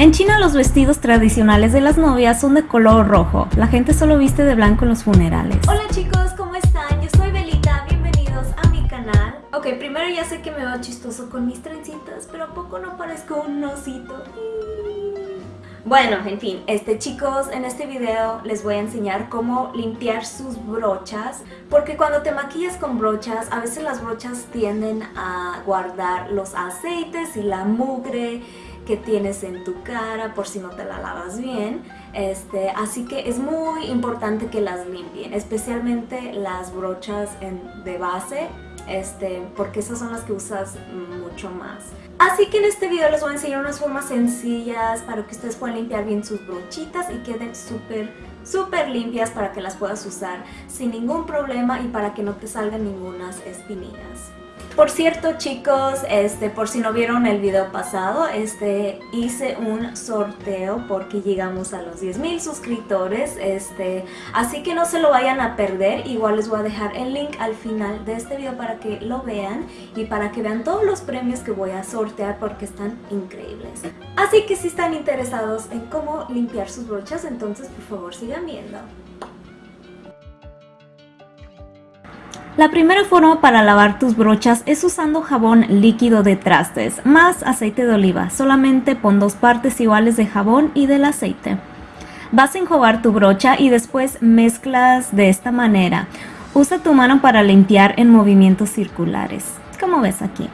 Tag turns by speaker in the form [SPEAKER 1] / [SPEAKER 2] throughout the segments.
[SPEAKER 1] En China los vestidos tradicionales de las novias son de color rojo. La gente solo viste de blanco en los funerales.
[SPEAKER 2] Hola chicos, ¿cómo están? Yo soy Belita, bienvenidos a mi canal. Ok, primero ya sé que me veo chistoso con mis trencitas, pero ¿a poco no parezco un osito? Bueno, en fin, este chicos, en este video les voy a enseñar cómo limpiar sus brochas porque cuando te maquillas con brochas, a veces las brochas tienden a guardar los aceites y la mugre que tienes en tu cara por si no te la lavas bien. Este, así que es muy importante que las limpien, especialmente las brochas de base, este, porque esas son las que usas mucho más. Así que en este video les voy a enseñar unas formas sencillas para que ustedes puedan limpiar bien sus brochitas y queden súper súper limpias para que las puedas usar sin ningún problema y para que no te salgan ningunas espinillas. Por cierto chicos, este, por si no vieron el video pasado, este, hice un sorteo porque llegamos a los 10.000 suscriptores, este, así que no se lo vayan a perder, igual les voy a dejar el link al final de este video para que lo vean y para que vean todos los premios que voy a sortear porque están increíbles. Así que si están interesados en cómo limpiar sus brochas, entonces por favor sigan viendo.
[SPEAKER 1] La primera forma para lavar tus brochas es usando jabón líquido de trastes más aceite de oliva. Solamente pon dos partes iguales de jabón y del aceite. Vas a enjuagar tu brocha y después mezclas de esta manera. Usa tu mano para limpiar en movimientos circulares, como ves aquí.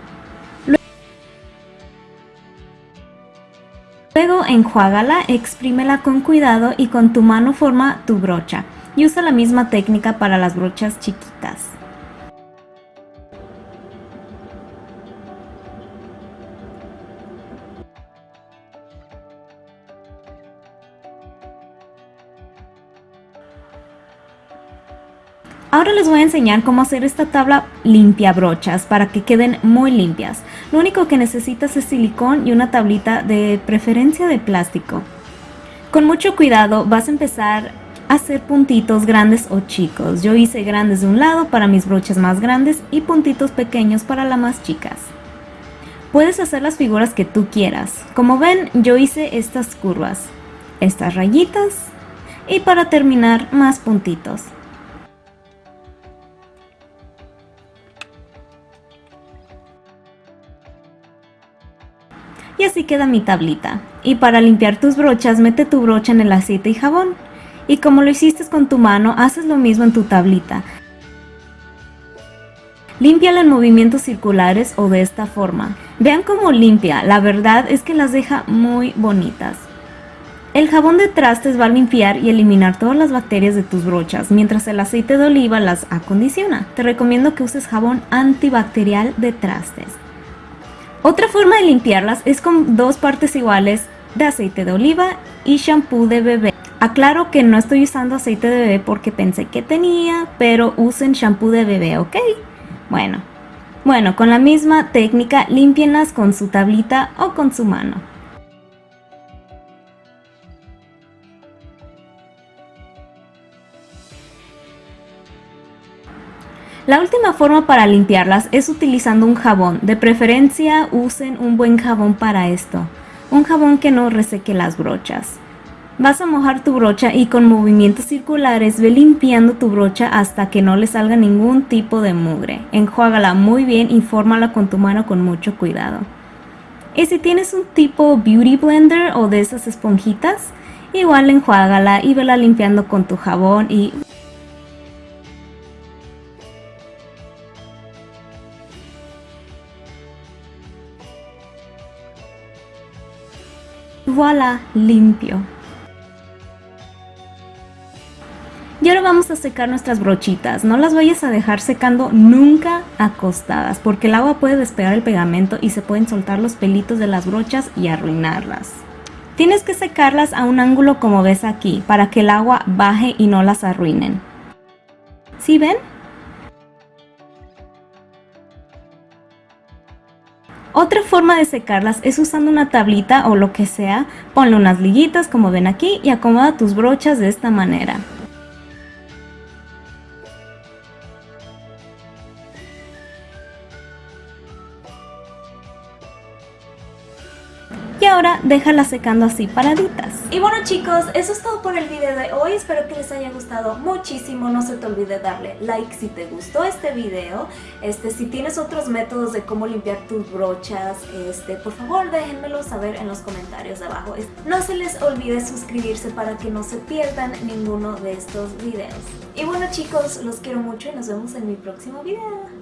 [SPEAKER 1] Luego enjuágala, exprímela con cuidado y con tu mano forma tu brocha. Y usa la misma técnica para las brochas chiquitas. Ahora les voy a enseñar cómo hacer esta tabla limpia brochas para que queden muy limpias. Lo único que necesitas es silicón y una tablita de preferencia de plástico. Con mucho cuidado vas a empezar a hacer puntitos grandes o chicos. Yo hice grandes de un lado para mis brochas más grandes y puntitos pequeños para las más chicas. Puedes hacer las figuras que tú quieras. Como ven, yo hice estas curvas, estas rayitas y para terminar más puntitos. Y así queda mi tablita. Y para limpiar tus brochas, mete tu brocha en el aceite y jabón. Y como lo hiciste con tu mano, haces lo mismo en tu tablita. Límpiala en movimientos circulares o de esta forma. Vean cómo limpia, la verdad es que las deja muy bonitas. El jabón de trastes va a limpiar y eliminar todas las bacterias de tus brochas, mientras el aceite de oliva las acondiciona. Te recomiendo que uses jabón antibacterial de trastes. Otra forma de limpiarlas es con dos partes iguales de aceite de oliva y shampoo de bebé. Aclaro que no estoy usando aceite de bebé porque pensé que tenía, pero usen shampoo de bebé, ¿ok? Bueno, bueno, con la misma técnica limpienlas con su tablita o con su mano. La última forma para limpiarlas es utilizando un jabón, de preferencia usen un buen jabón para esto, un jabón que no reseque las brochas. Vas a mojar tu brocha y con movimientos circulares ve limpiando tu brocha hasta que no le salga ningún tipo de mugre. Enjuágala muy bien y fórmala con tu mano con mucho cuidado. Y si tienes un tipo beauty blender o de esas esponjitas, igual enjuágala y vela limpiando con tu jabón y voilà, limpio. Y ahora vamos a secar nuestras brochitas. No las vayas a dejar secando nunca acostadas porque el agua puede despegar el pegamento y se pueden soltar los pelitos de las brochas y arruinarlas. Tienes que secarlas a un ángulo como ves aquí para que el agua baje y no las arruinen. ¿Sí ven? Otra forma de secarlas es usando una tablita o lo que sea, ponle unas liguitas como ven aquí y acomoda tus brochas de esta manera. Ahora déjalas secando así paraditas.
[SPEAKER 2] Y bueno chicos, eso es todo por el video de hoy, espero que les haya gustado muchísimo, no se te olvide darle like si te gustó este video, este, si tienes otros métodos de cómo limpiar tus brochas, este, por favor déjenmelo saber en los comentarios abajo. No se les olvide suscribirse para que no se pierdan ninguno de estos videos. Y bueno chicos, los quiero mucho y nos vemos en mi próximo video.